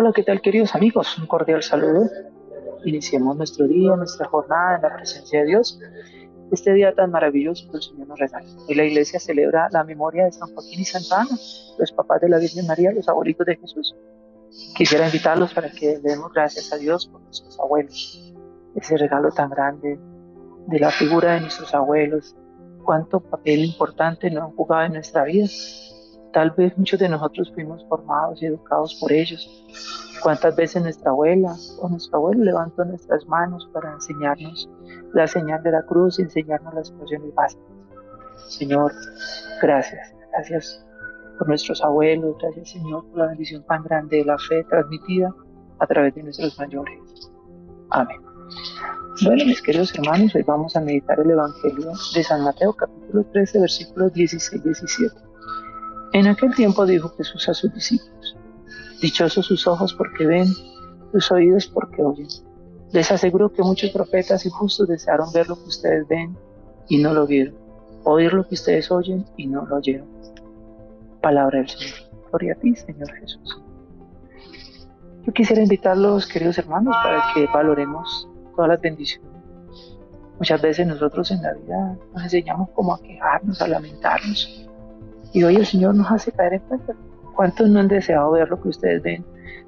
Hola, ¿qué tal queridos amigos? Un cordial saludo. Iniciemos nuestro día, nuestra jornada en la presencia de Dios. Este día tan maravilloso que el Señor nos regala. Hoy la iglesia celebra la memoria de San Joaquín y Santa Ana, los papás de la Virgen María, los abuelitos de Jesús. Quisiera invitarlos para que demos gracias a Dios por nuestros abuelos. Ese regalo tan grande de la figura de nuestros abuelos, cuánto papel importante no han jugado en nuestra vida Tal vez muchos de nosotros fuimos formados y educados por ellos. ¿Cuántas veces nuestra abuela o nuestro abuelo levantó nuestras manos para enseñarnos la señal de la cruz y enseñarnos las emociones básicas? Señor, gracias. Gracias por nuestros abuelos. Gracias, Señor, por la bendición tan grande de la fe transmitida a través de nuestros mayores. Amén. Bueno, mis queridos hermanos, hoy vamos a meditar el Evangelio de San Mateo, capítulo 13, versículos 16 y 17. En aquel tiempo dijo Jesús a sus discípulos, Dichosos sus ojos porque ven, sus oídos porque oyen. Les aseguro que muchos profetas y justos desearon ver lo que ustedes ven y no lo vieron, oír lo que ustedes oyen y no lo oyeron. Palabra del Señor. Gloria a ti, Señor Jesús. Yo quisiera invitarlos, queridos hermanos, para que valoremos todas las bendiciones. Muchas veces nosotros en la vida nos enseñamos como a quejarnos, a lamentarnos, y hoy el Señor nos hace caer en cuenta. ¿Cuántos no han deseado ver lo que ustedes ven?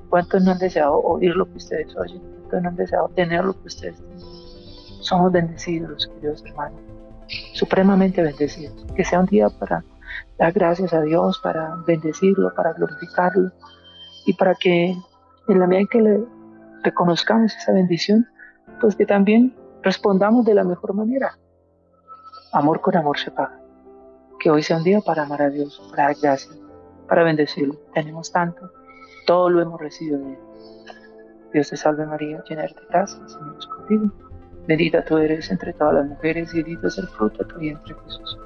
¿Cuántos no han deseado oír lo que ustedes oyen? ¿Cuántos no han deseado tener lo que ustedes tienen? Somos bendecidos, queridos hermanos, supremamente bendecidos. Que sea un día para dar gracias a Dios, para bendecirlo, para glorificarlo y para que en la medida en que le reconozcamos esa bendición, pues que también respondamos de la mejor manera. Amor con amor se paga que hoy sea un día para amar a Dios, para dar gracias, para bendecirlo. Tenemos tanto, todo lo hemos recibido de Él. Dios te salve María, llena de gracia, Señor es contigo. Bendita tú eres entre todas las mujeres y bendito es el fruto de tu vientre Jesús.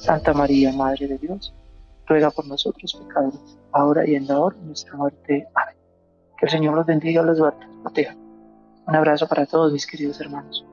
Santa María, Madre de Dios, ruega por nosotros pecadores, ahora y en la hora de nuestra muerte. Amén. Que el Señor los bendiga, los guarde, los. Un abrazo para todos mis queridos hermanos.